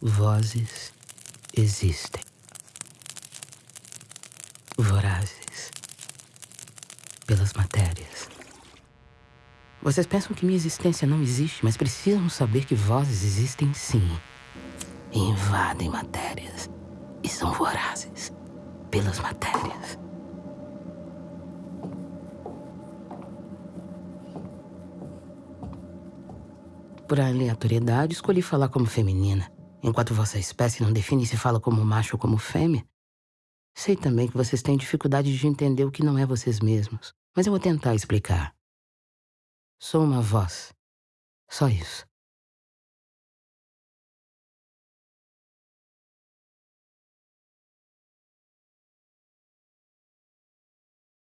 Vozes existem. Vorazes. Pelas matérias. Vocês pensam que minha existência não existe, mas precisam saber que vozes existem sim. Invadem matérias. E são vorazes. Pelas matérias. Por aleatoriedade, escolhi falar como feminina. Enquanto vossa espécie não define se fala como macho ou como fêmea, sei também que vocês têm dificuldade de entender o que não é vocês mesmos. Mas eu vou tentar explicar. Sou uma voz. Só isso.